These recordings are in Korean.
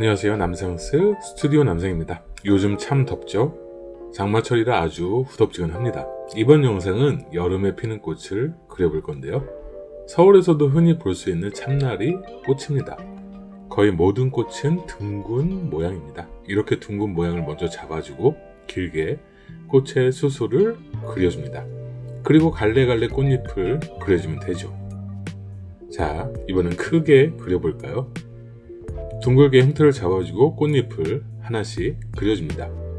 안녕하세요. 남성스 스튜디오 남성입니다. 요즘 참 덥죠? 장마철이라 아주 후덥지근합니다. 이번 영상은 여름에 피는 꽃을 그려볼 건데요. 서울에서도 흔히 볼 수 있는 참나리 꽃입니다. 거의 모든 꽃은 둥근 모양입니다. 이렇게 둥근 모양을 먼저 잡아주고 길게 꽃의 수술을 그려줍니다. 그리고 갈래갈래 꽃잎을 그려주면 되죠. 자 이번엔 크게 그려볼까요 둥글게 형태를 잡아주고 꽃잎을 하나씩 그려줍니다.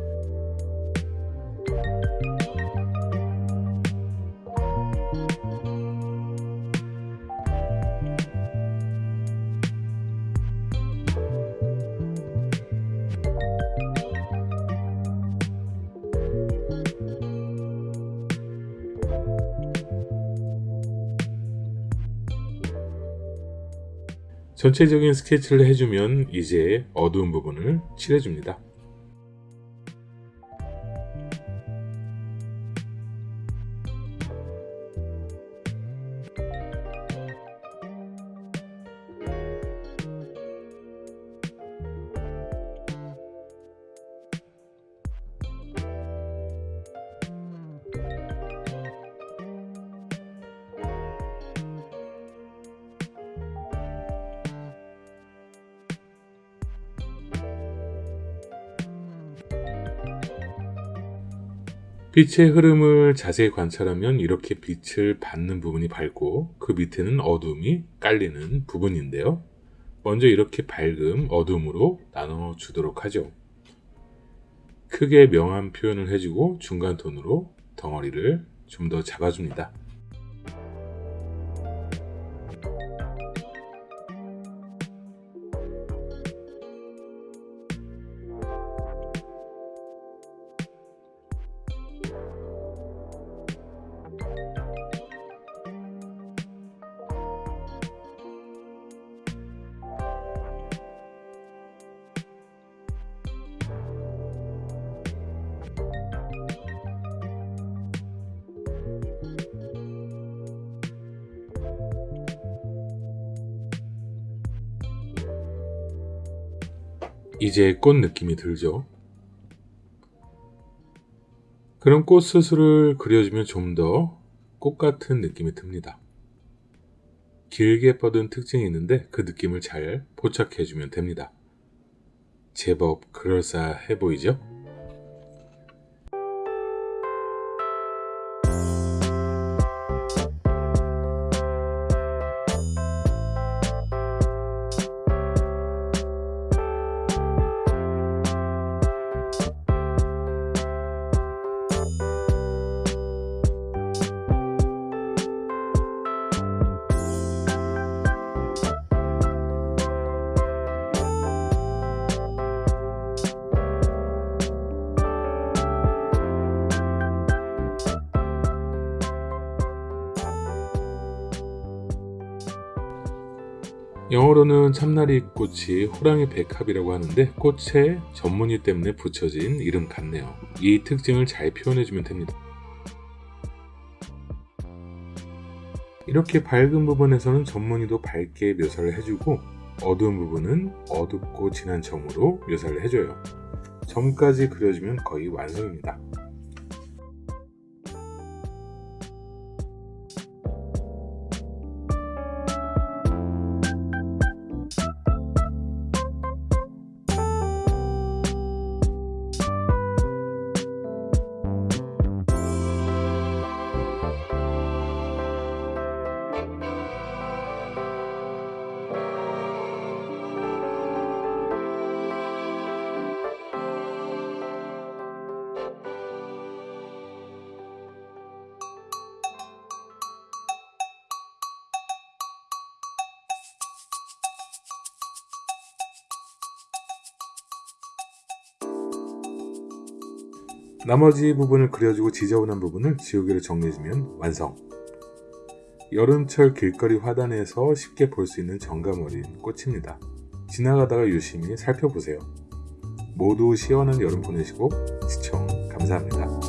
전체적인 스케치를 해주면 이제 어두운 부분을 칠해줍니다. 빛의 흐름을 자세히 관찰하면 이렇게 빛을 받는 부분이 밝고 그 밑에는 어둠이 깔리는 부분인데요. 먼저 이렇게 밝음, 어둠으로 나눠 주도록 하죠. 크게 명암 표현을 해주고 중간 톤으로 덩어리를 좀 더 잡아줍니다. 이제 꽃 느낌이 들죠. 그럼 꽃 스스를 그려주면 좀 더 꽃 같은 느낌이 듭니다. 길게 뻗은 특징이 있는데 그 느낌을 잘 포착해주면 됩니다. 제법 그럴싸해 보이죠? 영어로는 참나리 꽃이 호랑이 백합이라고 하는데 꽃의 전문의 때문에 붙여진 이름 같네요. 이 특징을 잘 표현해주면 됩니다. 이렇게 밝은 부분에서는 전문의도 밝게 묘사를 해주고 어두운 부분은 어둡고 진한 점으로 묘사를 해줘요. 점까지 그려주면 거의 완성입니다. 나머지 부분을 그려주고 지저분한 부분을 지우개로 정리해주면 완성. 여름철 길거리 화단에서 쉽게 볼 수 있는 정감 어린 꽃입니다. 지나가다가 유심히 살펴보세요. 모두 시원한 여름 보내시고 시청 감사합니다